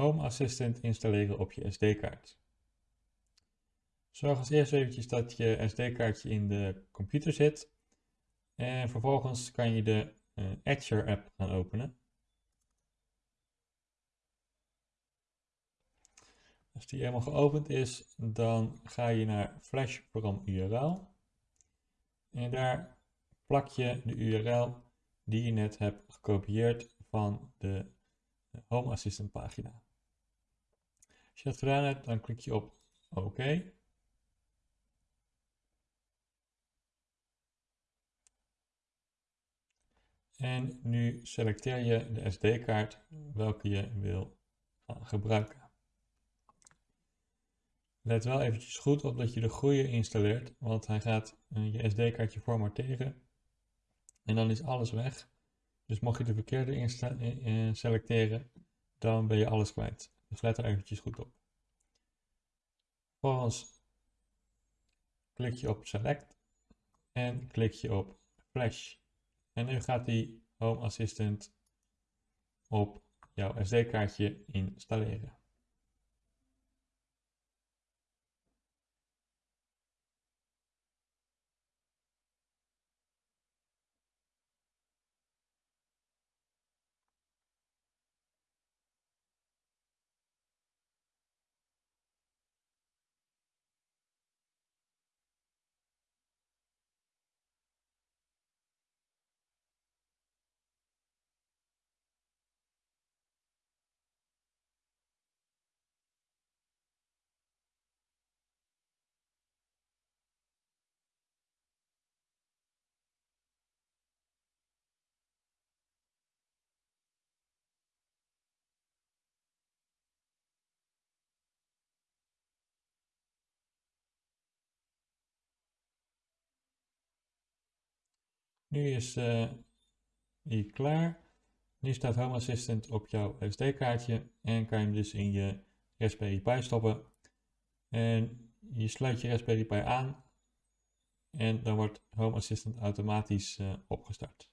Home Assistant installeren op je SD-kaart. Zorg als eerst eventjes dat je SD-kaartje in de computer zit. En vervolgens kan je de uh, Etcher app gaan openen. Als die helemaal geopend is, dan ga je naar Flash from URL. En daar plak je de URL die je net hebt gekopieerd van de Home Assistant pagina. Als je dat gedaan hebt, dan klik je op OK. En nu selecteer je de SD-kaart welke je wil gebruiken. Let wel eventjes goed op dat je de goede installeert, want hij gaat eh, je SD-kaartje formateren en dan is alles weg. Dus mocht je de verkeerde eh, eh, selecteren, dan ben je alles kwijt. Dus let er eventjes goed op. Vervolgens klik je op Select en klik je op Flash. En nu gaat die Home Assistant op jouw SD-kaartje installeren. Nu is uh, die klaar. Nu staat Home Assistant op jouw SD-kaartje en kan je hem dus in je Raspberry Pi stoppen. En je sluit je Raspberry Pi aan en dan wordt Home Assistant automatisch uh, opgestart.